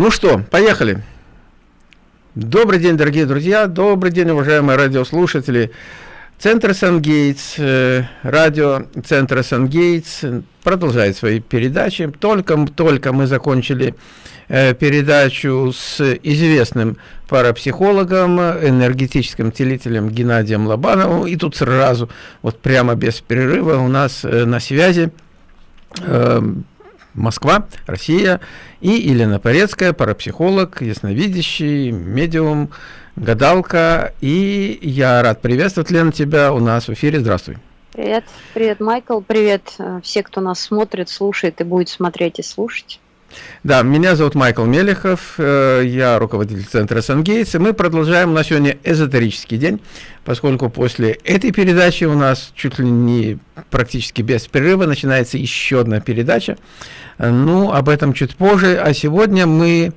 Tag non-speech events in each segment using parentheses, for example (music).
Ну что, поехали. Добрый день, дорогие друзья, добрый день, уважаемые радиослушатели. Центр Сангейтс, э, радио Центра Сангейтс продолжает свои передачи. Только, только мы закончили э, передачу с известным парапсихологом, энергетическим целителем Геннадием Лобановым. И тут сразу, вот прямо без перерыва у нас э, на связи Москва, Россия и Елена Порецкая, парапсихолог, ясновидящий, медиум, гадалка. И я рад приветствовать, Лена, тебя у нас в эфире. Здравствуй. Привет, привет, Майкл, привет э, все, кто нас смотрит, слушает и будет смотреть и слушать. Да, меня зовут Майкл Мелехов, э, я руководитель центра Сангейтс, и мы продолжаем на сегодня эзотерический день, поскольку после этой передачи у нас чуть ли не практически без перерыва начинается еще одна передача. Ну, об этом чуть позже, а сегодня мы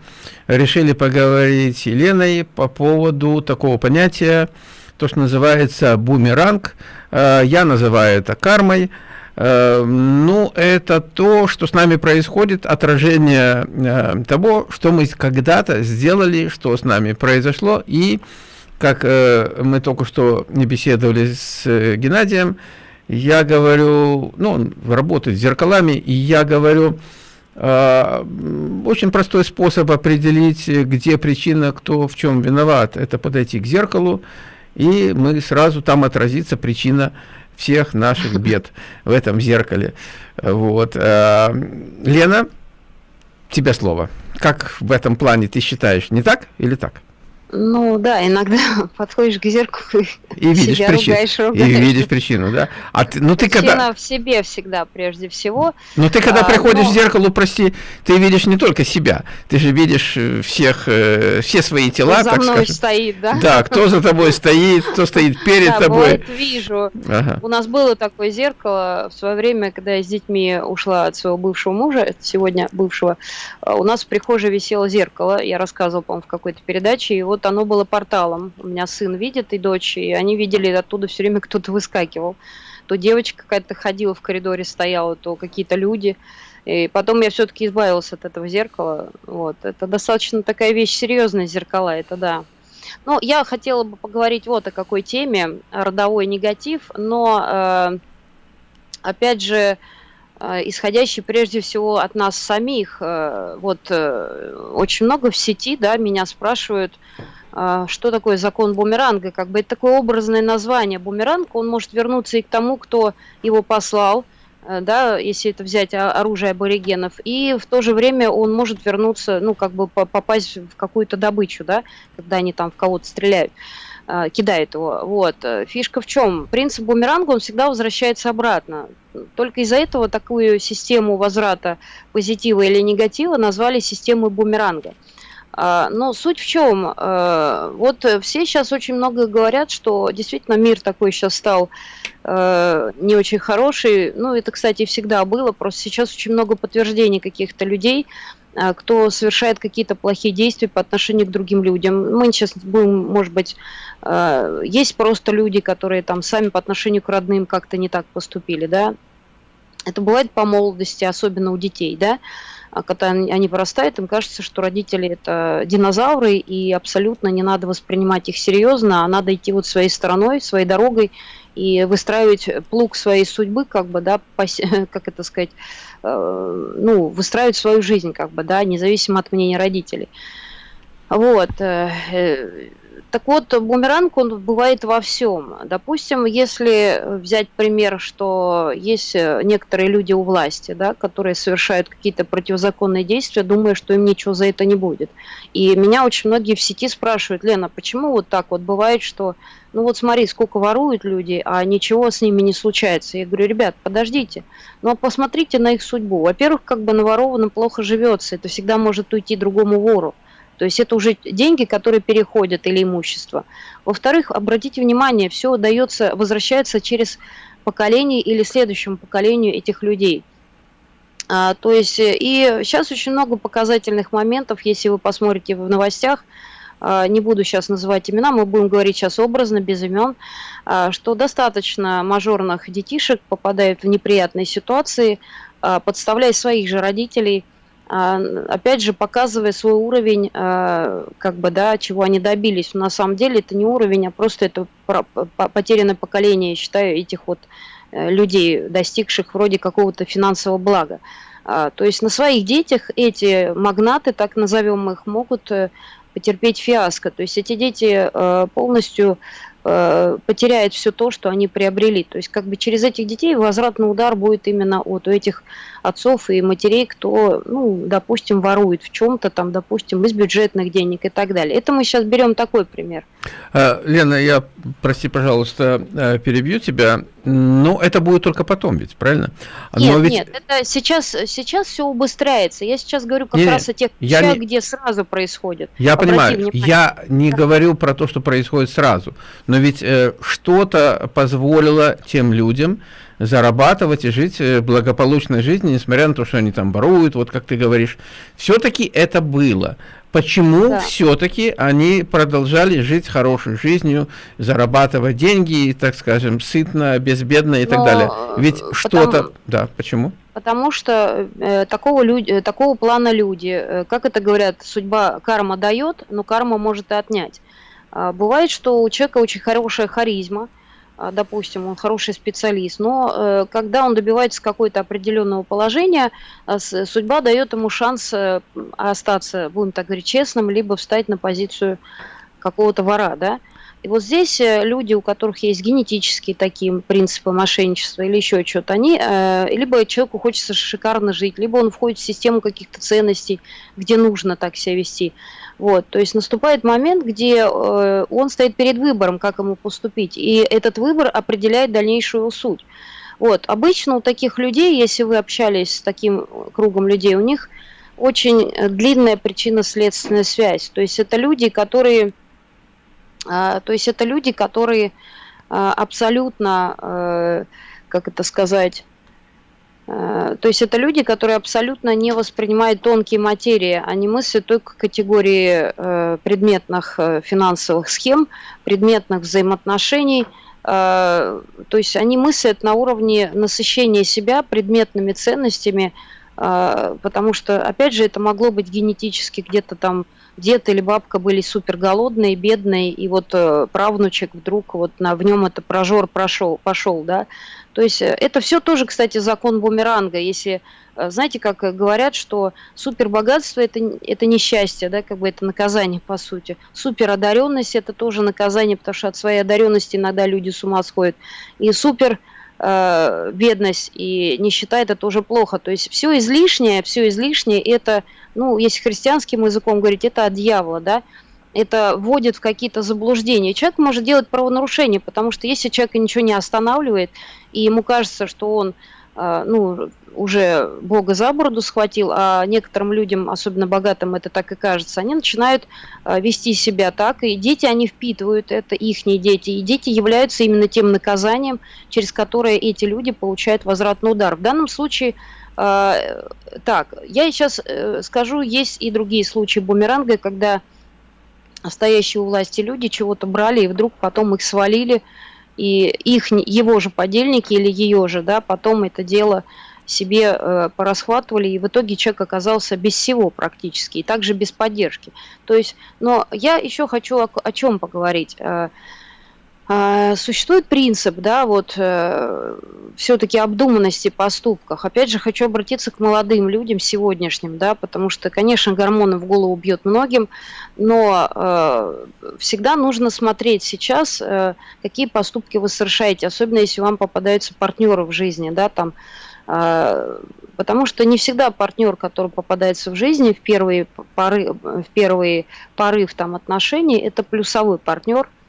решили поговорить с Еленой по поводу такого понятия, то, что называется бумеранг, э, я называю это кармой, ну, это то, что с нами происходит, отражение э, того, что мы когда-то сделали, что с нами произошло, и как э, мы только что не беседовали с Геннадием, я говорю, ну, он работает с зеркалами, и я говорю, очень простой способ определить, где причина, кто в чем виноват, это подойти к зеркалу, и мы сразу там отразится причина всех наших бед в этом зеркале. Вот. Э, Лена, тебе слово. Как в этом плане ты считаешь, не так или так? Ну да, иногда (laughs) подходишь к зеркалу (laughs) и видишь себя причину. Ругаешь, ругаешь. И видишь причину, да. А ты, ну ты когда в себе всегда прежде всего. Ну ты когда а, приходишь но... к зеркалу, прости, ты видишь не только себя, ты же видишь э, всех, э, все свои тела, кто за так мной скажем. стоит, да? Да, кто за тобой стоит, кто стоит перед да, тобой. Вот вижу. Ага. У нас было такое зеркало в свое время, когда я с детьми ушла от своего бывшего мужа, сегодня бывшего. А у нас в прихожей висело зеркало, я рассказывала, по-моему, в какой-то передаче, и вот вот оно было порталом. У меня сын видит и дочь, и они видели оттуда все время (laughs) кто-то выскакивал. То девочка какая-то ходила в коридоре, стояла, то какие-то люди. И потом я все-таки избавилась от этого зеркала. Вот. Это достаточно такая вещь серьезная, зеркала, это да. Ну, я хотела бы поговорить вот о какой теме, родовой негатив, но, э, опять же, исходящий прежде всего от нас самих. Э, вот э, очень много в сети, да, меня спрашивают, а, что такое закон бумеранга? Как бы это такое образное название. Бумеранг, он может вернуться и к тому, кто его послал, э, да, если это взять оружие аборигенов, и в то же время он может вернуться, ну, как бы попасть в какую-то добычу, да, когда они там в кого-то стреляют, э, кидают его. Вот. Фишка в чем? Принцип бумеранга, он всегда возвращается обратно. Только из-за этого такую систему возврата позитива или негатива назвали системой бумеранга. А, но суть в чем? А, вот все сейчас очень много говорят, что действительно мир такой сейчас стал не очень хороший. Ну, это, кстати, всегда было. Просто сейчас очень много подтверждений каких-то людей, кто совершает какие-то плохие действия по отношению к другим людям. Мы сейчас будем, может быть, есть просто люди, которые там сами по отношению к родным как-то не так поступили, да. Это бывает по молодости, особенно у детей, да. А когда они вырастают, им кажется, что родители это динозавры, и абсолютно не надо воспринимать их серьезно, а надо идти вот своей стороной, своей дорогой и выстраивать плуг своей судьбы, как бы, да, (laughs) как это сказать, э, ну, выстраивать свою жизнь, как бы, да, независимо от мнения родителей. Вот. Э, э, так вот, бумеранг, он бывает во всем. Допустим, если взять пример, что есть некоторые люди у власти, да, которые совершают какие-то противозаконные действия, думая, что им ничего за это не будет. И меня очень многие в сети спрашивают, Лена, почему вот так вот бывает, что, ну вот смотри, сколько воруют люди, а ничего с ними не случается. Я говорю, ребят, подождите, но посмотрите на их судьбу. Во-первых, как бы наворованным плохо живется, это всегда может уйти другому вору. То есть это уже деньги, которые переходят или имущество. Во-вторых, обратите внимание, все дается, возвращается через поколение или следующему поколению этих людей. А, то есть и сейчас очень много показательных моментов, если вы посмотрите в новостях, а, не буду сейчас называть имена, мы будем говорить сейчас образно, без имен, а, что достаточно мажорных детишек попадают в неприятные ситуации, а, подставляя своих же родителей – опять же, показывая свой уровень, как бы, да, чего они добились. На самом деле это не уровень, а просто это потерянное поколение, я считаю, этих вот людей, достигших вроде какого-то финансового блага. То есть на своих детях эти магнаты, так назовем их, могут э, потерпеть фиаско. То есть эти дети э, полностью Э, потеряет все то, что они приобрели. То есть как бы через этих детей возвратный удар будет именно от этих отцов и матерей, кто, ну, допустим, ворует в чем-то, там, допустим, из бюджетных денег и так далее. Это мы сейчас берем такой пример. А, Лена, я, прости, пожалуйста, э, перебью тебя. Но это будет только потом ведь, правильно? Нет, ведь... нет, это сейчас, сейчас все убыстряется. Я сейчас говорю как нет, раз о тех вещах, не... где сразу происходит. Я Обрати понимаю, внимание. я не да. говорю про то, что происходит сразу. Но ведь э, что-то позволило тем людям зарабатывать и жить э, благополучной жизнью, несмотря на то, что они там воруют, вот как ты говоришь. Все-таки это было. Почему да. все-таки они продолжали жить хорошей жизнью, зарабатывать деньги, так скажем, сытно, безбедно и Но, так далее? Ведь что-то... Да, почему? Потому что э, такого, люди, э, такого плана люди, э, как это говорят, судьба карма дает, но карма может и отнять. А, бывает, что у человека очень хорошая харизма, допустим, он хороший специалист, но э, когда он добивается какого-то определенного положения, а, судьба дает ему шанс э, остаться, будем так говорить, честным, либо встать на позицию какого-то вора, да. И вот здесь э, люди, у которых есть генетические такие принципы мошенничества или еще что-то, они, либо человеку хочется шикарно жить, либо он входит в систему каких-то ценностей, где нужно так себя вести. Вот, то есть наступает момент, где э, он стоит перед выбором, как ему поступить, и этот выбор определяет дальнейшую суть. Вот, обычно у таких людей, если вы общались с таким кругом людей, у них очень длинная причинно-следственная связь. То есть это люди, которые, э, то есть это люди, которые э, абсолютно, э, как это сказать, Э, то есть это люди, которые абсолютно не воспринимают тонкие материи, они мыслят только категории э, предметных финансовых схем, предметных взаимоотношений. То есть они мыслят на уровне насыщения себя предметными ценностями, потому что, опять же, это могло быть генетически где-то там дед или бабка были супер голодные, бедные, и вот правнучек вдруг вот на, в нем это прожор прошел, пошел, да, то есть э, это все тоже, кстати, закон бумеранга. Если, э, знаете, как говорят, что супербогатство это, это несчастье, да, как бы это наказание, по сути. Суперодаренность это тоже наказание, потому что от своей одаренности иногда люди с ума сходят. И супер э, бедность и нищета это тоже плохо. То есть все излишнее, все излишнее это, ну, если христианским языком говорить, это от дьявола, да это вводит в какие-то заблуждения. Человек может делать правонарушение, потому что если человека ничего не останавливает, и ему кажется, что он а, ну, уже Бога за бороду схватил, а некоторым людям, особенно богатым, это так и кажется, они начинают а, вести себя так, и дети, они впитывают это, их дети, и дети являются именно тем наказанием, через которое эти люди получают возвратный удар. В данном случае а, так, я сейчас э, скажу, есть и другие случаи бумеранга, когда стоящие у власти люди чего-то брали и вдруг потом их свалили, и их, его же подельники или ее же, да, потом это дело себе э, порасхватывали, и в итоге человек оказался без всего практически, и также без поддержки. То есть, но я еще хочу о, о чем поговорить. Э, а, существует принцип, да, вот э, все-таки обдуманности поступках. Опять же, хочу обратиться к молодым людям сегодняшним, да, потому что, конечно, гормоны в голову бьет многим, но э, всегда нужно смотреть сейчас, э, какие поступки вы совершаете, особенно если вам попадаются партнеры в жизни, да, там, э, потому что не всегда партнер, который попадается в жизни в первые поры, в первые порыв там отношений, это плюсовой партнер –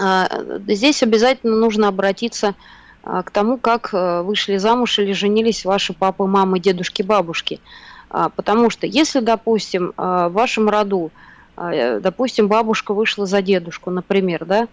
а, здесь обязательно нужно обратиться а, к тому, как э, вышли замуж или женились ваши папы, мамы, дедушки, бабушки. А, потому что если, допустим, в вашем роду, допустим, бабушка вышла за дедушку, например, да,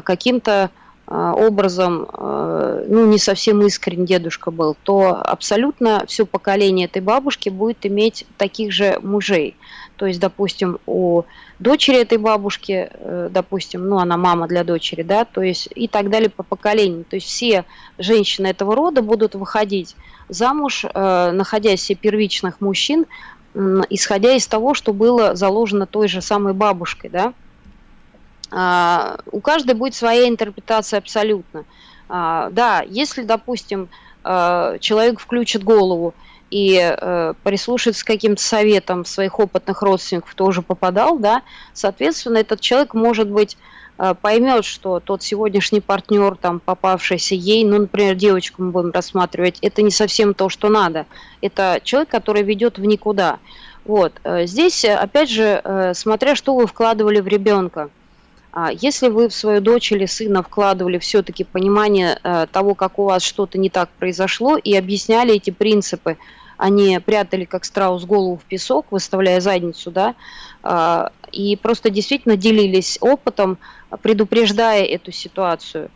каким-то образом, ну, не совсем искренне дедушка был, то абсолютно все поколение этой бабушки будет иметь таких же мужей. то есть, допустим, у дочери этой бабушки, э, допустим, ну, она мама для дочери, да, то есть и так далее по поколению. То есть все женщины этого рода будут выходить замуж, э, находясь себе первичных мужчин, исходя из того, что было заложено той же самой бабушкой, да. А, у каждой будет своя интерпретация абсолютно. А, да, если, допустим, э, человек включит голову и э, прислушается к каким-то советам своих опытных родственников, кто уже попадал, да, соответственно, этот человек, может быть, э, поймет, что тот сегодняшний партнер, там, попавшийся ей, ну, например, девочку мы будем рассматривать, это не совсем то, что надо. Это человек, который ведет в никуда. Вот. Э, здесь, опять же, смотря что вы вкладывали в ребенка. А если вы в свою дочь или сына вкладывали все-таки понимание э, того, как у вас что-то не так произошло, и объясняли эти принципы, они прятали как страус голову в песок, выставляя задницу, да, а, и просто действительно делились опытом, предупреждая эту ситуацию – а,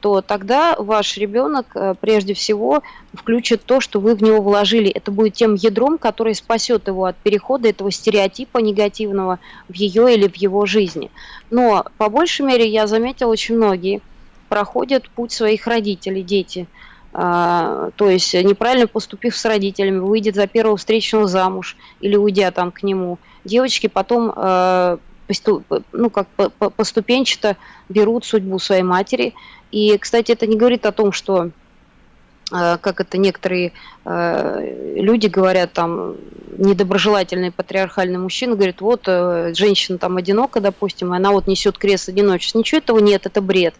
то тогда ваш ребенок э, прежде всего включит то, что вы в него вложили. Это будет тем ядром, который спасет его от перехода этого стереотипа негативного в ее или в его жизни. Но по большей мере я заметила, очень многие проходят путь своих родителей, дети. А, то есть неправильно поступив с родителями, выйдет за первого встречного замуж или уйдя там к нему. Девочки потом э, ну, как поступенчато берут судьбу своей матери и, кстати, это не говорит о том, что э, как это некоторые э, люди говорят, там, недоброжелательные патриархальные мужчины, говорят, вот, э, женщина там одинока, допустим, и она вот несет крест одиночества. Ничего этого нет, это бред.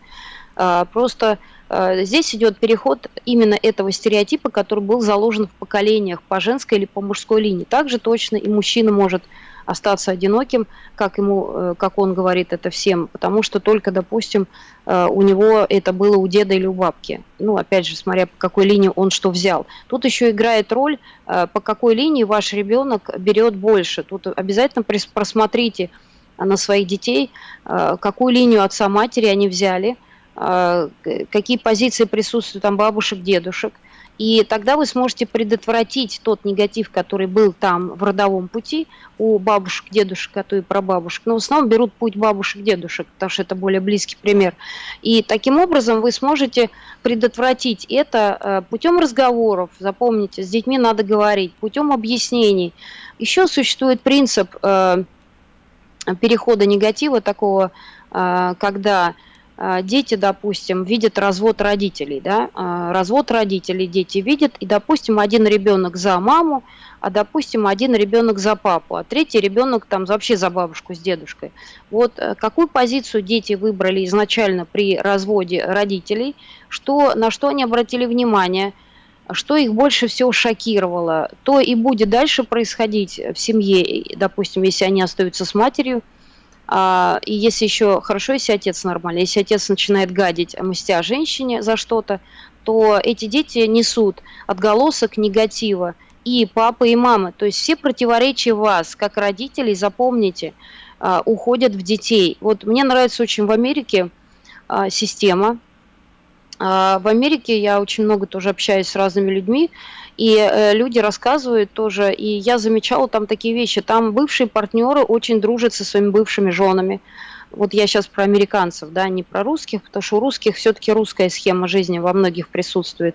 Э, просто здесь идет переход именно этого стереотипа, который был заложен в поколениях по женской или по мужской линии. Также точно и мужчина может остаться одиноким, как, ему, э, как он говорит это всем, потому что только, допустим, э, у него это было у деда или у бабки. Ну, опять же, смотря по какой линии он что взял. Тут еще играет роль, э, по какой линии ваш ребенок берет больше. Тут обязательно просмотрите на своих детей, какую линию отца-матери они взяли, какие позиции присутствуют там бабушек, дедушек – и тогда вы сможете предотвратить тот негатив, который был там в родовом пути у бабушек, дедушек, а то и прабабушек. Но в основном берут путь бабушек, дедушек, потому что это более близкий пример. И таким образом вы сможете предотвратить это э, путем разговоров. Запомните, с детьми надо говорить, путем объяснений. Еще существует принцип э, перехода негатива такого, э, когда дети, допустим, видят развод родителей, да, а, развод родителей дети видят, и, допустим, один ребенок за маму, а, допустим, один ребенок за папу, а третий ребенок там вообще за бабушку с дедушкой. Вот э, какую позицию дети выбрали изначально при разводе родителей, что, на что они обратили внимание, что их больше всего шокировало, то и будет дальше происходить в семье, допустим, если они остаются с матерью, а, и если еще хорошо, если отец нормальный, если отец начинает гадить, мстя женщине за что-то, то эти дети несут отголосок негатива и папа, и мама. То есть все противоречия вас, как родителей, запомните, а, уходят в детей. Вот мне нравится очень в Америке а, система. В Америке я очень много тоже общаюсь с разными людьми, и э, люди рассказывают тоже, и я замечала там такие вещи. Там бывшие партнеры очень дружат со своими бывшими женами. Вот я сейчас про американцев, да, не про русских, потому что у русских все-таки русская схема жизни во многих присутствует.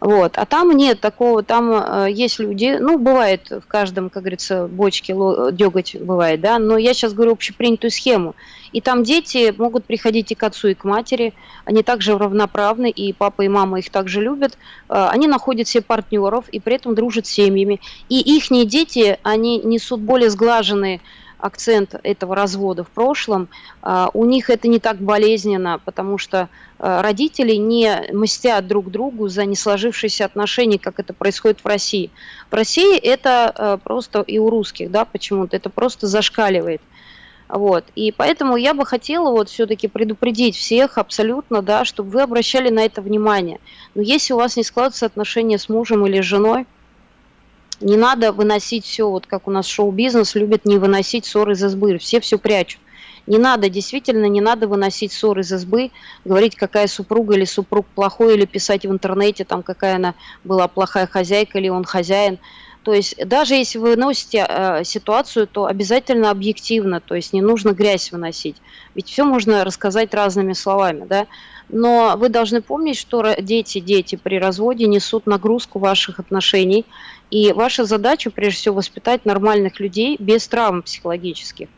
Вот. А там нет такого, там э, есть люди, ну, бывает в каждом, как говорится, бочке деготь бывает, да, но я сейчас говорю общепринятую схему. И там дети могут приходить и к отцу, и к матери, они также равноправны, и папа, и мама их также любят. Э, они находят себе партнеров и при этом дружат с семьями. И их дети, они несут более сглаженные акцент этого развода в прошлом, а, у них это не так болезненно, потому что родители не мстят друг другу за не сложившиеся отношения, как это происходит в России. В России это а, просто и у русских, да, почему-то это просто зашкаливает. Вот. И поэтому я бы хотела вот все-таки предупредить всех абсолютно, да, чтобы вы обращали на это внимание. Но если у вас не складываются отношения с мужем или с женой, не надо выносить все, вот как у нас шоу-бизнес любит не выносить ссоры из избы, все все прячут. Не надо, действительно, не надо выносить ссоры из избы, говорить, какая супруга или супруг плохой, или писать в интернете, там, какая она была плохая хозяйка или он хозяин. То есть даже если вы выносите э, ситуацию, то обязательно объективно, то есть не нужно грязь выносить. Ведь все можно рассказать разными словами, да. Но вы должны помнить, что дети, дети при разводе несут нагрузку ваших отношений, и ваша задача, прежде всего, воспитать нормальных людей без травм психологических.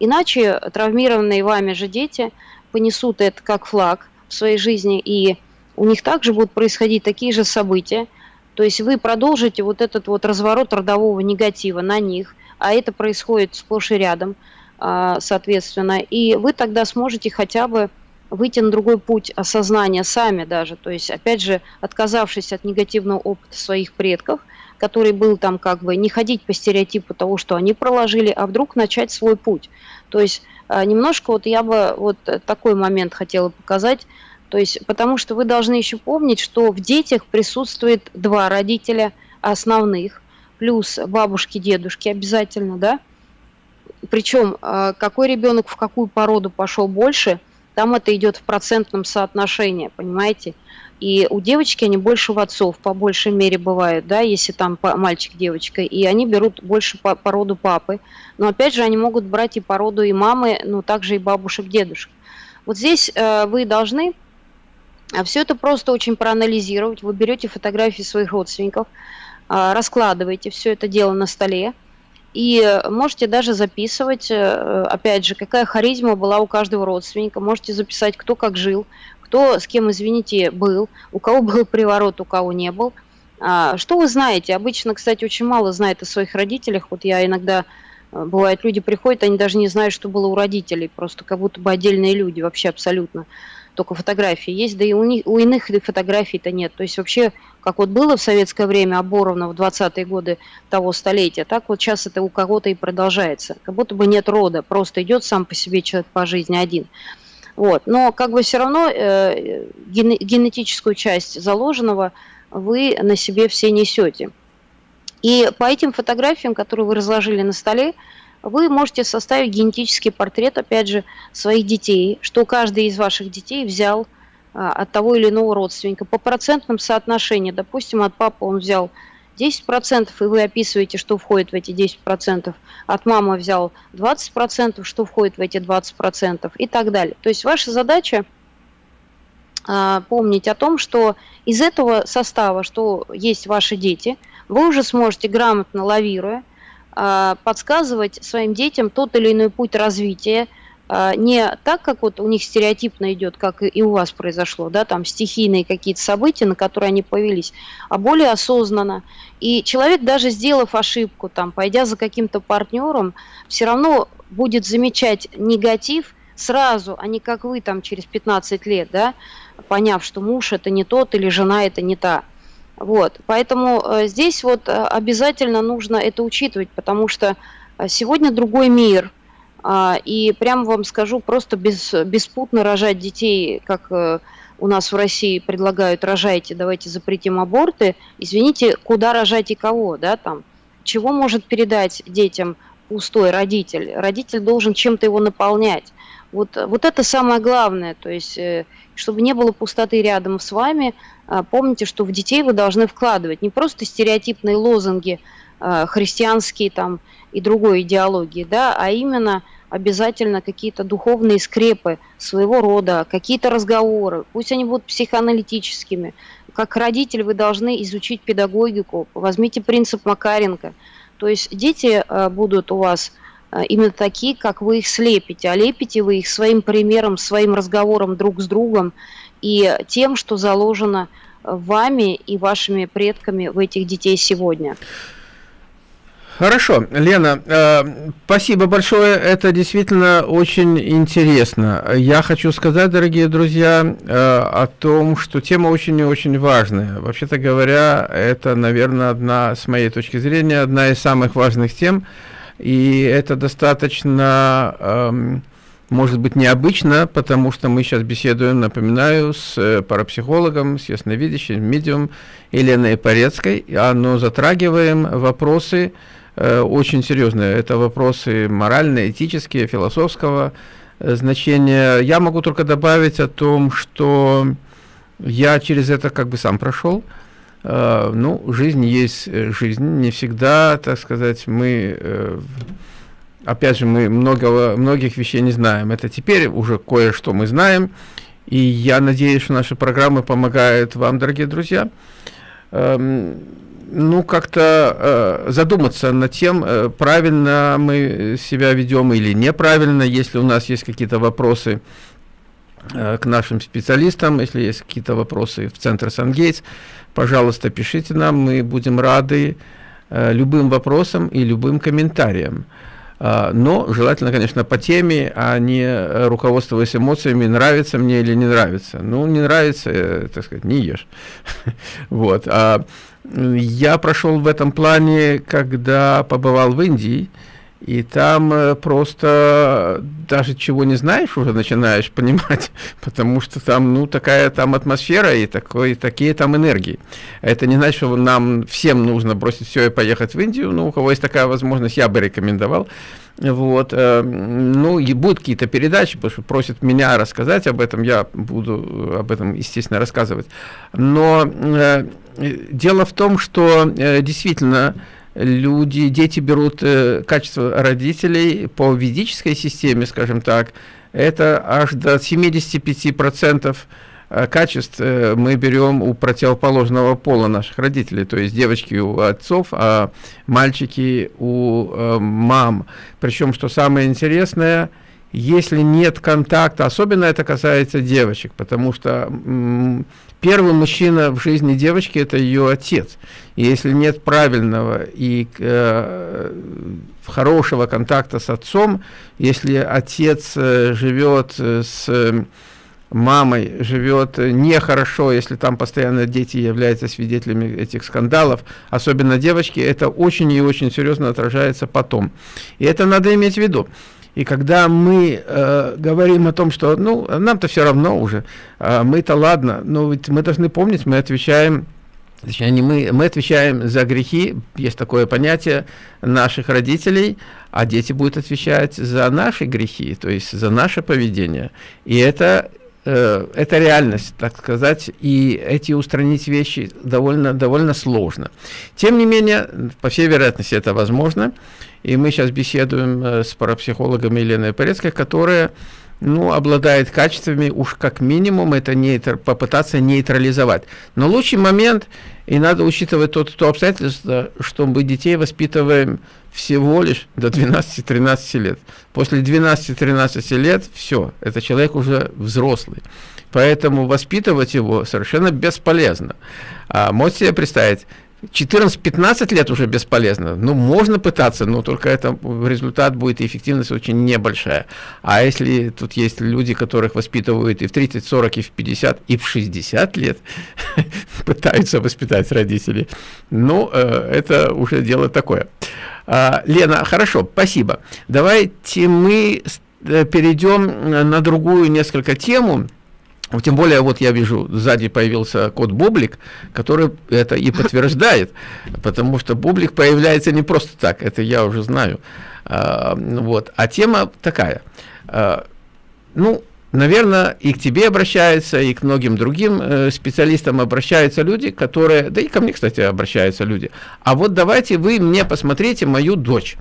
Иначе травмированные вами же дети понесут это как флаг в своей жизни, и у них также будут происходить такие же события. То есть вы продолжите вот этот вот разворот родового негатива на них, а это происходит сплошь и рядом, а, соответственно. И вы тогда сможете хотя бы выйти на другой путь осознания сами даже. То есть, опять же, отказавшись от негативного опыта своих предков, который был там как бы не ходить по стереотипу того, что они проложили, а вдруг начать свой путь. То есть а, немножко вот я бы вот такой момент хотела показать, то есть потому что вы должны еще помнить, что в детях присутствует два родителя основных, плюс бабушки, дедушки обязательно, да. Причем а, какой ребенок в какую породу пошел больше, там это идет в процентном соотношении, понимаете? И у девочки они больше в отцов, по большей мере бывают, да, если там мальчик, девочка, и они берут больше по, по папы. Но опять же, они могут брать и по роду и мамы, но также и бабушек, дедушек. Вот здесь э, вы должны э, все это просто очень проанализировать. Вы берете фотографии своих родственников, э, раскладываете все это дело на столе, и можете даже записывать, э, опять же, какая харизма была у каждого родственника. Можете записать, кто как жил, кто с кем, извините, был, у кого (laughs) был приворот, у кого не был. А, что вы знаете? Обычно, кстати, очень мало знает о своих родителях. Вот я иногда, э, бывает, люди приходят, они даже не знают, что было у родителей, просто как будто бы отдельные люди, вообще абсолютно. Только фотографии есть, да и у, них, у иных фотографий-то нет. То есть вообще, как вот было в советское время оборовно в 20-е годы того столетия, так вот сейчас это у кого-то и продолжается. Как будто бы нет рода, просто идет сам по себе человек по жизни один. Вот. Но как бы все равно э, генетическую часть заложенного вы на себе все несете. И по этим фотографиям, которые вы разложили на столе, вы можете составить генетический портрет, опять же, своих детей, что каждый из ваших детей взял а, от того или иного родственника. По процентным соотношению, допустим, от папы он взял 10%, и вы описываете, что входит в эти 10%, от мамы взял 20%, что входит в эти 20% и так далее. То есть ваша задача а, помнить о том, что из этого состава, что есть ваши дети, вы уже сможете грамотно лавируя, а, подсказывать своим детям тот или иной путь развития, не так, как вот у них стереотипно идет, как и у вас произошло, да, там стихийные какие-то события, на которые они повелись, а более осознанно. И человек, даже сделав ошибку, там, пойдя за каким-то партнером, все равно будет замечать негатив сразу, а не как вы там через 15 лет, да, поняв, что муж это не тот или жена это не та. Вот, поэтому э, здесь вот э, обязательно нужно это учитывать, потому что э, сегодня другой мир – а, и прямо вам скажу, просто без, беспутно рожать детей, как э, у нас в России предлагают, рожайте, давайте запретим аборты. Извините, куда рожать и кого, да, там? Чего может передать детям пустой родитель? Родитель должен чем-то его наполнять. Вот, вот это самое главное, то есть, э, чтобы не было пустоты рядом с вами, а, помните, что в детей вы должны вкладывать не просто стереотипные лозунги, а, христианские там и другой идеологии, да, а именно обязательно какие-то духовные скрепы своего рода, какие-то разговоры, пусть они будут психоаналитическими. Как родитель вы должны изучить педагогику, возьмите принцип Макаренко. То есть дети э, будут у вас э, именно такие, как вы их слепите, а лепите вы их своим примером, своим разговором друг с другом и тем, что заложено вами и вашими предками в этих детей сегодня. Хорошо, Лена, э, спасибо большое, это действительно очень интересно. Я хочу сказать, дорогие друзья, э, о том, что тема очень и очень важная. Вообще-то говоря, это, наверное, одна, с моей точки зрения, одна из самых важных тем, и это достаточно, э, может быть, необычно, потому что мы сейчас беседуем, напоминаю, с э, парапсихологом, с ясновидящим, медиум Еленой Порецкой, но затрагиваем вопросы, очень серьезные. Это вопросы моральные, этические, философского э, значения. Я могу только добавить о том, что я через это как бы сам прошел. э, ну, жизнь есть жизнь, не всегда, так сказать, мы, э, опять же, мы многого, многих вещей не знаем. Это теперь уже кое-что мы знаем, и я надеюсь, что наши программы помогают вам, дорогие друзья, эм, ну, как-то э, задуматься над тем, э, правильно мы себя ведем или неправильно, если у нас есть какие-то вопросы э, к нашим специалистам, если есть какие-то вопросы в Центр Сангейтс, пожалуйста, пишите нам, мы будем рады э, любым вопросам и любым комментариям. Э, но желательно, конечно, по теме, а не руководствуясь эмоциями, нравится мне или не нравится. Ну, не нравится, э, так сказать, не ешь. (laughs) Вот. А я прошел в этом плане, когда побывал в Индии, и там э, просто даже чего не знаешь, уже начинаешь (laughs) понимать, потому что там, ну, такая там атмосфера и такой, такие там энергии. Это не значит, что нам всем нужно бросить все и поехать в Индию, ну, у кого есть такая возможность, я бы рекомендовал. Вот, э, ну, и будут какие-то передачи, потому что просят меня рассказать об этом, я буду об этом, естественно, рассказывать. Но э, дело в том, что э, действительно люди, дети берут э, качество родителей по ведической системе, скажем так, это аж до 75% э, качеств э, мы берем у противоположного пола наших родителей, то есть девочки у отцов, а мальчики у э, мам. Причем, что самое интересное, если нет контакта, особенно это касается девочек, потому что первый мужчина в жизни девочки – это ее отец. Если нет правильного и э, хорошего контакта с отцом, если отец э, живет э, с мамой, живет нехорошо, если там постоянно дети являются свидетелями этих скандалов, особенно девочки, это очень и очень серьезно отражается потом. И это надо иметь в виду. И когда мы э, говорим о том, что ну, нам-то все равно уже, э, мы-то ладно, но ведь мы должны помнить, мы отвечаем Точнее, не мы, мы отвечаем за грехи, есть такое понятие наших родителей, а дети будут отвечать за наши грехи, то есть за наше поведение. И это, э, это реальность, так сказать, и эти устранить вещи довольно, довольно сложно. Тем не менее, по всей вероятности, это возможно. И мы сейчас беседуем э, с парапсихологом Еленой Порецкой, которая ну, обладает качествами, уж как минимум, это нейтр, попытаться нейтрализовать. Но лучший момент, и надо учитывать тот, то обстоятельство, что мы детей воспитываем всего лишь до 12-13 лет. После 12-13 лет все, это человек уже взрослый. Поэтому воспитывать его совершенно бесполезно. А можете себе представить, 14-15 лет уже бесполезно. Ну, можно пытаться, но только это результат будет и эффективность очень небольшая. А если тут есть люди, которых воспитывают и в 30, 40, и в 50, и в 60 лет, (laughs) пытаются воспитать родители, ну, э, это уже дело такое. А, Лена, хорошо, спасибо. Давайте мы э, перейдем на другую несколько тему. Тем более, вот я вижу, сзади появился код Бублик, который это и подтверждает, потому что Бублик появляется не просто так, это я уже знаю. А, вот. А тема такая. А, ну, наверное, и к тебе обращаются, и к многим другим э, специалистам обращаются люди, которые, да и ко мне, кстати, обращаются люди. А вот давайте вы мне посмотрите мою дочь.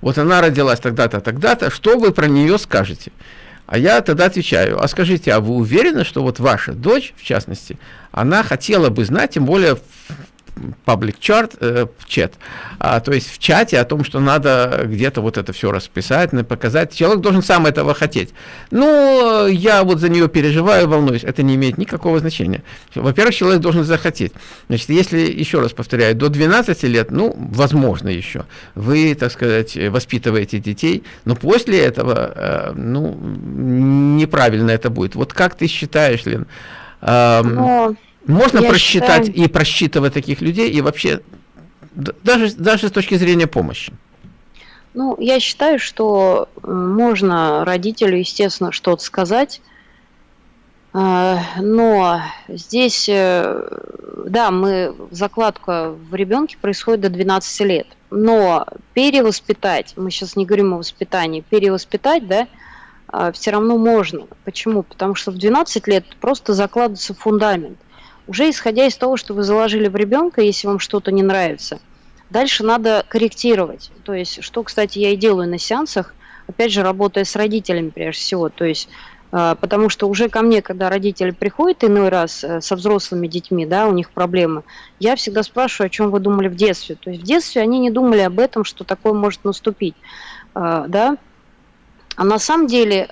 Вот она родилась тогда-то, тогда-то, что вы про нее скажете? А я тогда отвечаю, а скажите, а вы уверены, что вот ваша дочь, в частности, она хотела бы знать, тем более public chart, э, чат, а, то есть в чате о том, что надо где-то вот это все расписать, показать. Человек должен сам этого хотеть. Ну, я вот за нее переживаю, волнуюсь, это не имеет никакого значения. Во-первых, человек должен захотеть. Значит, если, еще раз повторяю, до 12 лет, ну, возможно еще, вы, так сказать, воспитываете детей, но после этого, э, ну, неправильно это будет. Вот как ты считаешь, Лен? Эм, можно Я просчитать считаю... и просчитывать таких людей, и вообще, даже, даже с точки зрения помощи? Ну, я считаю, что э, можно родителю, естественно, что-то сказать, э, но здесь, э, да, мы, закладка в ребенке происходит до 12 лет, но перевоспитать, мы сейчас не говорим о воспитании, перевоспитать, да, все равно можно. Почему? Потому что в 12 лет просто закладывается фундамент. Уже исходя из того, что вы заложили в ребенка, если вам что-то не нравится, дальше надо корректировать. То есть, что, кстати, я и делаю на сеансах, опять же, работая с родителями прежде всего. То есть, э, потому что уже ко мне, когда родители приходят иной раз э, со взрослыми детьми, да, у них проблемы, я всегда спрашиваю, о чем вы думали в детстве. То есть в детстве они не думали об этом, что такое может наступить, э, да, а на самом деле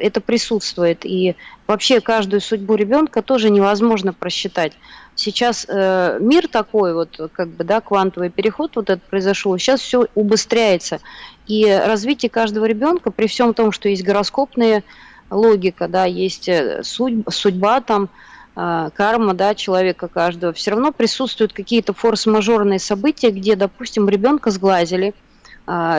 это присутствует. И вообще каждую судьбу ребенка тоже невозможно просчитать. Сейчас э, мир такой, вот как бы, да, квантовый переход вот этот произошел, сейчас все убыстряется. И развитие каждого ребенка, при всем том, что есть гороскопная логика, да, есть э, судьба, судьба там, э, карма, да, человека каждого, все равно присутствуют какие-то форс-мажорные события, где, допустим, ребенка сглазили, э,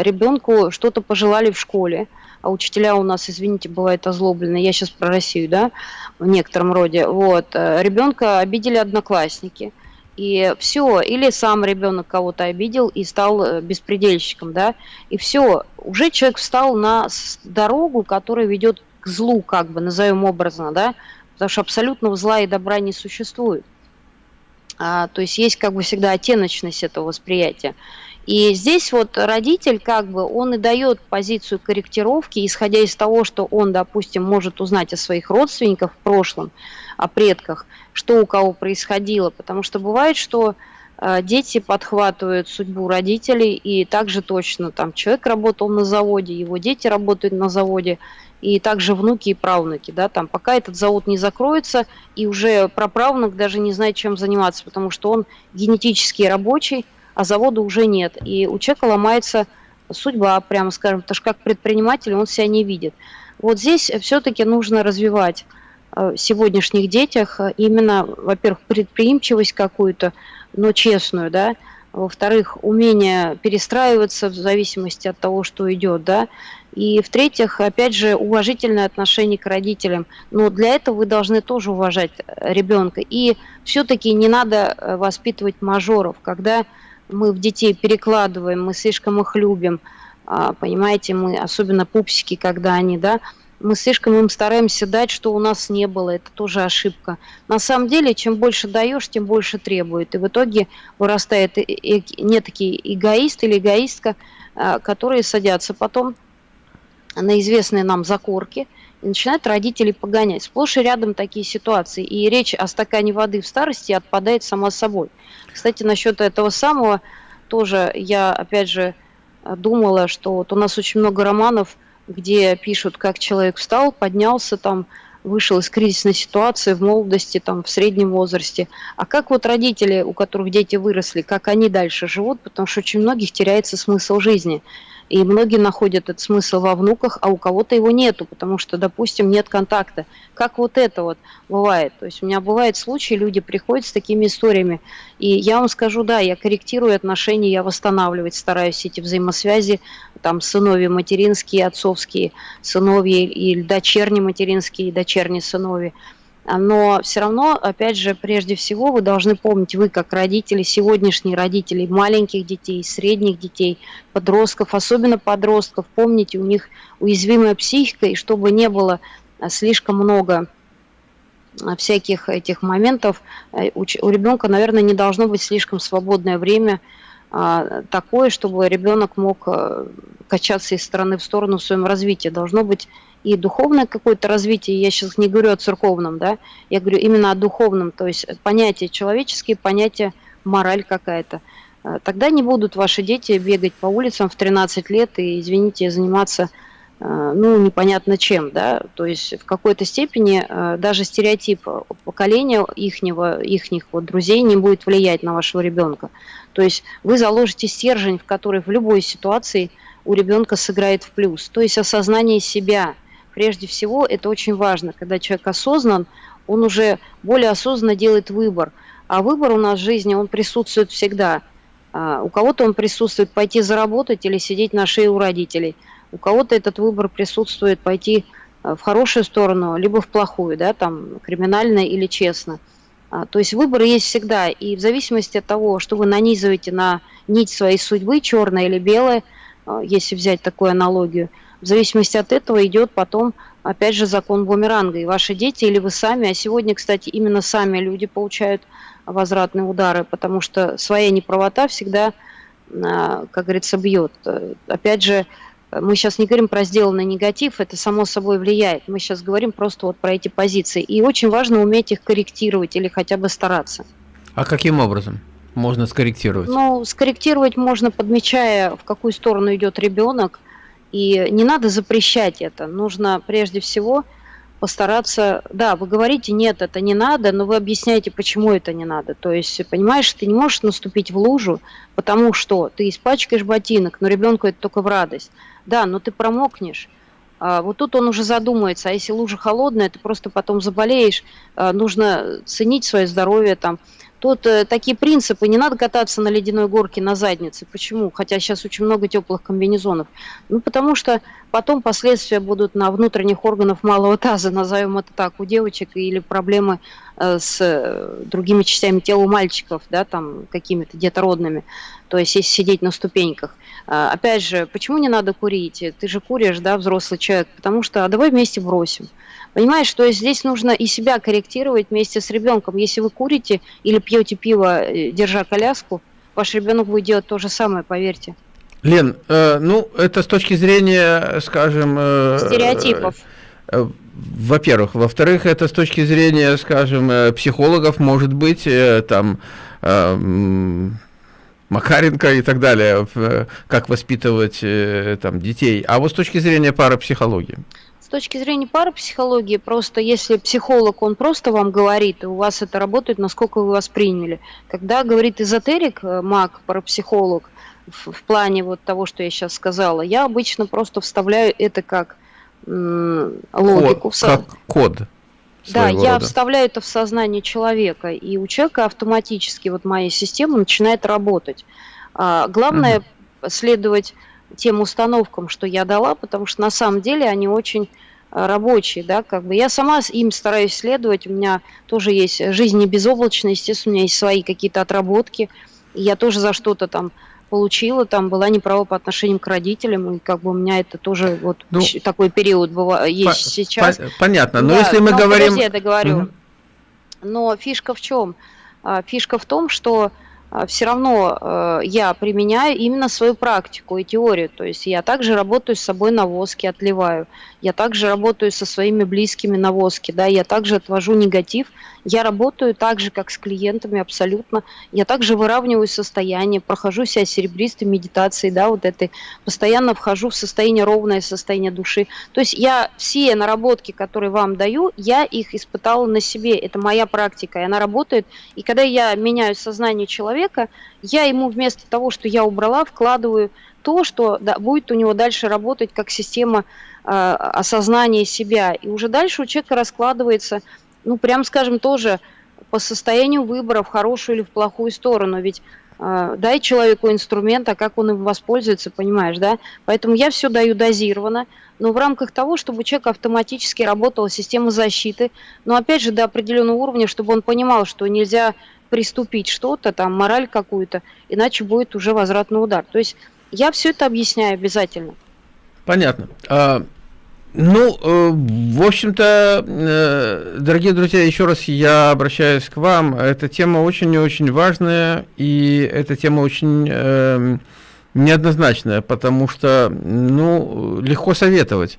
ребенку что-то пожелали в школе, а учителя у нас, извините, бывают озлоблены, я сейчас про Россию, да, в некотором роде, вот, э, ребенка обидели одноклассники, и все, или сам ребенок кого-то обидел и стал э, беспредельщиком, да, и все, уже человек встал на дорогу, которая ведет к злу, как бы, назовем образно, да, потому что абсолютного зла и добра не существует. А, то есть есть как бы всегда оттеночность этого восприятия. И здесь вот родитель как бы, он и дает позицию корректировки, исходя из того, что он, допустим, может узнать о своих родственниках в прошлом, о предках, что у кого происходило. Потому что бывает, что э, дети подхватывают судьбу родителей, и также точно там человек работал на заводе, его дети работают на заводе, и также внуки и правнуки, да, там, пока этот завод не закроется, и уже праправнук даже не знает, чем заниматься, потому что он генетически рабочий, а завода уже нет. И у человека ломается судьба, прямо скажем, потому что как предприниматель он себя не видит. Вот здесь все-таки нужно развивать э, в сегодняшних детях э, именно, во-первых, предприимчивость какую-то, но честную, да, во-вторых, умение перестраиваться в зависимости от того, что идет, да, и в-третьих, опять же, уважительное отношение к родителям. Но для этого вы должны тоже уважать э, ребенка. И все-таки не надо воспитывать мажоров, когда мы в детей перекладываем, мы слишком их любим, а, понимаете, мы, особенно пупсики, когда они, да, мы слишком им стараемся дать, что у нас не было, это тоже ошибка. На самом деле, чем больше даешь, тем больше требует. И в итоге вырастает не такие эгоист или эгоистка, а, которые садятся потом на известные нам закорки – начинают родители погонять. Сплошь и рядом такие ситуации. И речь о стакане воды в старости отпадает сама собой. Кстати, насчет этого самого тоже я, опять же, думала, что вот у нас очень много романов, где пишут, как человек встал, поднялся там, вышел из кризисной ситуации в молодости, там, в среднем возрасте. А как вот родители, у которых дети выросли, как они дальше живут, потому что очень многих теряется смысл жизни. И многие находят этот смысл во внуках, а у кого-то его нету, потому что, допустим, нет контакта. Как вот это вот бывает. То есть у меня бывают случаи, люди приходят с такими историями. И я вам скажу, да, я корректирую отношения, я восстанавливать стараюсь эти взаимосвязи, там сыновья материнские, отцовские сыновья, или дочерние материнские, дочерние сыновья. Но все равно, опять же, прежде всего вы должны помнить, вы как родители, сегодняшние родители маленьких детей, средних детей, подростков, особенно подростков, помните, у них уязвимая психика, и чтобы не было а, слишком много а, всяких этих моментов, э, у ребенка, наверное, не должно быть слишком свободное время а, такое, чтобы ребенок мог э, качаться из стороны в сторону в своем развитии. Должно быть и духовное какое-то развитие, я сейчас не говорю о церковном, да, я говорю именно о духовном, то есть понятия человеческие, понятия мораль какая-то. Э, тогда не будут ваши дети бегать по улицам в 13 лет и, извините, заниматься, ну, непонятно чем, да, то есть в какой-то степени э, даже стереотип поколения ихнего, ихних вот друзей не будет влиять на вашего ребенка. То есть вы заложите стержень, в который в любой ситуации у ребенка сыграет в плюс. То есть осознание себя – прежде всего, это очень важно, когда человек осознан, он уже более осознанно делает выбор. А выбор у нас в жизни, он присутствует всегда. А, у кого-то он присутствует пойти заработать или сидеть на шее у родителей. У кого-то этот выбор присутствует пойти а, в хорошую сторону, либо в плохую, да, там, криминально или честно. А, то есть выбор есть всегда. И в зависимости от того, что вы нанизываете на нить своей судьбы, черное или белое, если взять такую аналогию – в зависимости от этого идет потом опять же, закон бумеранга. И ваши дети или вы сами, а сегодня, кстати, именно сами люди получают возвратные удары, потому что своя неправота всегда, а, как говорится, бьет. Опять же, мы сейчас не говорим про сделанный негатив, это само собой влияет. Мы сейчас говорим просто вот про эти позиции. И очень важно уметь их корректировать или хотя бы стараться. А каким образом можно скорректировать? Ну, скорректировать можно, подмечая, в какую сторону идет ребенок. И не надо запрещать это. Нужно прежде всего постараться, да, вы говорите, нет, это не надо, но вы объясняете, почему это не надо. То есть, понимаешь, ты не можешь наступить в лужу, потому что ты испачкаешь ботинок, но ребенку это только в радость. Да, но ты промокнешь. А, вот тут он уже задумается, а если лужа холодная, ты просто потом заболеешь, а, нужно ценить свое здоровье там. Тут э, такие принципы, не надо кататься на ледяной горке на заднице. Почему? Хотя сейчас очень много теплых комбинезонов. Ну, потому что потом последствия будут на внутренних органах малого таза, назовем это так, у девочек, или проблемы э, с э, другими частями тела у мальчиков, да, там, какими-то детородными. То есть, если сидеть на ступеньках. А, опять же, почему не надо курить? Ты же куришь, да, взрослый человек. Потому что, а давай вместе бросим. Понимаешь, что здесь нужно и себя корректировать вместе с ребенком. Если вы курите или пьете пиво, э, держа коляску, ваш ребенок будет делать то же самое, поверьте. Лен, э, ну, это с точки зрения, скажем... Э, Стереотипов. Э, во-первых. Во-вторых, это с точки зрения, скажем, э, психологов, может быть, там... Макаренко и так далее, э, как воспитывать э, там, детей. А вот с точки зрения парапсихологии? С точки зрения парапсихологии, просто если психолог, он просто вам говорит, и у вас это работает, насколько вы восприняли. Когда говорит эзотерик, э, маг, парапсихолог, в, в плане вот того, что я сейчас сказала, я обычно просто вставляю это как логику. Код, как код. Да, я рода. вставляю это в сознание человека, и у человека автоматически вот моя система начинает работать. А, главное угу. следовать тем установкам, что я дала, потому что на самом деле они очень а, рабочие, да, как бы я сама им стараюсь следовать, у меня тоже есть жизнь не безоблачная, естественно, у меня есть свои какие-то отработки, я тоже за что-то там получила, там была неправа по отношению к родителям, и как бы у меня это тоже вот ну, такой период быва, есть по, сейчас. По, понятно, но да, если мы но говорим... Я договорю. Угу. Но фишка в чем? А, фишка в том, что все равно э, я применяю именно свою практику и теорию. То есть я также работаю с собой на воске, отливаю. Я также работаю со своими близкими на воске, да, я также отвожу негатив я работаю так же, как с клиентами абсолютно. Я также выравниваю состояние, прохожу себя серебристой медитацией, да, вот этой, постоянно вхожу в состояние ровное состояние души. То есть я все наработки, которые вам даю, я их испытала на себе. Это моя практика, и она работает. И когда я меняю сознание человека, я ему вместо того, что я убрала, вкладываю то, что да, будет у него дальше работать как система э, осознания себя. И уже дальше у человека раскладывается ну, прям скажем, тоже по состоянию выбора в хорошую или в плохую сторону. Ведь э, дай человеку инструмент, а как он им воспользуется, понимаешь, да? Поэтому я все даю дозированно, но в рамках того, чтобы у человека автоматически работала система защиты, но опять же до определенного уровня, чтобы он понимал, что нельзя приступить что-то, там, мораль какую-то, иначе будет уже возвратный удар. То есть я все это объясняю обязательно. Понятно. А, ну, э, в общем-то, э, дорогие друзья, еще раз я обращаюсь к вам. Эта тема очень и очень важная, и эта тема очень э, неоднозначная, потому что, ну, легко советовать.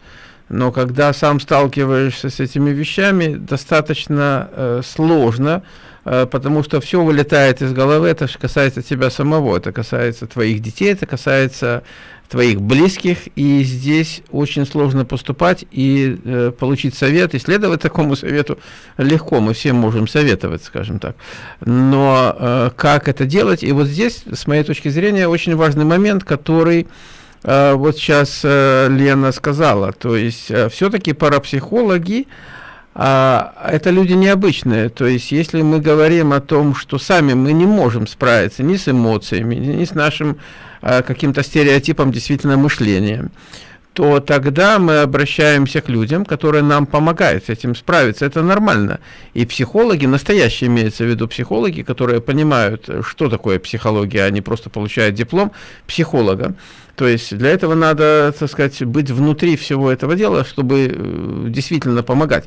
Но когда сам сталкиваешься с этими вещами, достаточно э, сложно, потому что все вылетает из головы, это же касается тебя самого, это касается твоих детей, это касается твоих близких, и здесь очень сложно поступать и э, получить совет, и следовать такому совету легко, мы все можем советовать, скажем так. Но э, как это делать? И вот здесь, с моей точки зрения, очень важный момент, который э, вот сейчас э, Лена сказала, то есть э, все-таки парапсихологи, а, это люди необычные. То есть, если мы говорим о том, что сами мы не можем справиться ни с эмоциями, ни с нашим Э, каким-то стереотипом действительно мышления, то тогда мы обращаемся к людям, которые нам помогают с этим справиться. Это нормально. И психологи, настоящие имеется в виду психологи, которые понимают, что такое психология, они просто получают диплом психолога, То есть для этого надо, так сказать, быть внутри всего этого дела, чтобы э, действительно помогать.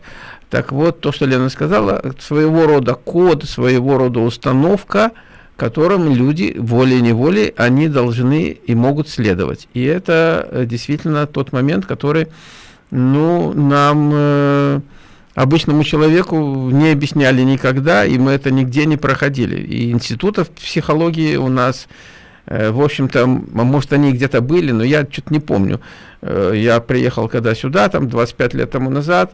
Так вот, то, что Лена сказала, своего рода код, своего рода установка, которым люди волей-неволей, они должны и могут следовать. И это э, действительно тот момент, который, ну, нам, э, обычному человеку, не объясняли никогда, и мы это нигде не проходили. И институтов психологии у нас в общем-то, может, они где-то были, но я что-то не помню. Э, я приехал когда сюда, там, 25 лет тому назад,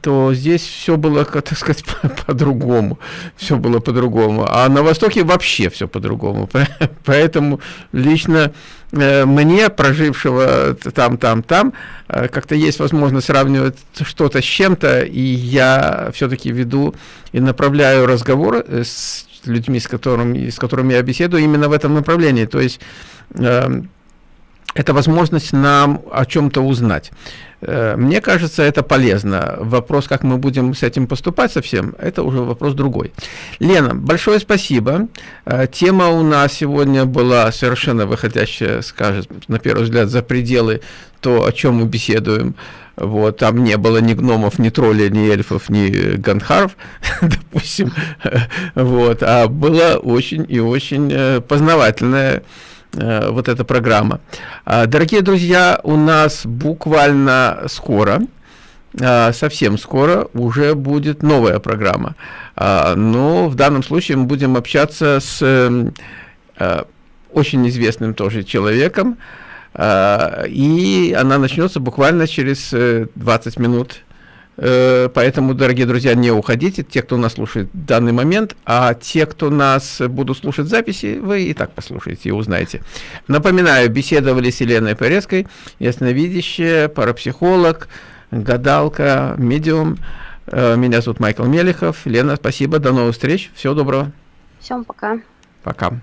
то здесь все было, (laughs) так сказать, (laughs) по-другому. Все было по-другому. А на Востоке вообще все по-другому. (laughs) Поэтому лично э, мне, прожившего там, там, там, как-то есть возможность сравнивать что-то с чем-то, и я все-таки веду и направляю разговор с людьми, с которыми, с которыми я беседую, именно в этом направлении. То есть э, это возможность нам о чем-то узнать. Э, мне кажется, это полезно. Вопрос, как мы будем с этим поступать совсем, это уже вопрос другой. Лена, большое спасибо. Э, тема у нас сегодня была совершенно выходящая, скажем, на первый взгляд, за пределы то, о чем мы беседуем. Вот, там не было ни гномов, ни троллей, ни эльфов, ни ганхаров, (laughs) допустим. (laughs) Вот, а была очень и очень э, познавательная э, вот эта программа. А, дорогие друзья, у нас буквально скоро, а, совсем скоро уже будет новая программа. А, но в данном случае мы будем общаться с э, очень известным тоже человеком, и она начнется буквально через 20 э, минут. Э, поэтому, дорогие друзья, не уходите, те, кто нас слушает в данный момент, а те, кто нас будут слушать записи, вы и так послушаете и узнаете. Напоминаю, беседовали с Еленой Порецкой, ясновидящая, парапсихолог, гадалка, медиум. Э, меня зовут Майкл Мелехов. Лена, спасибо, до новых встреч, всего доброго. Всем пока. Пока.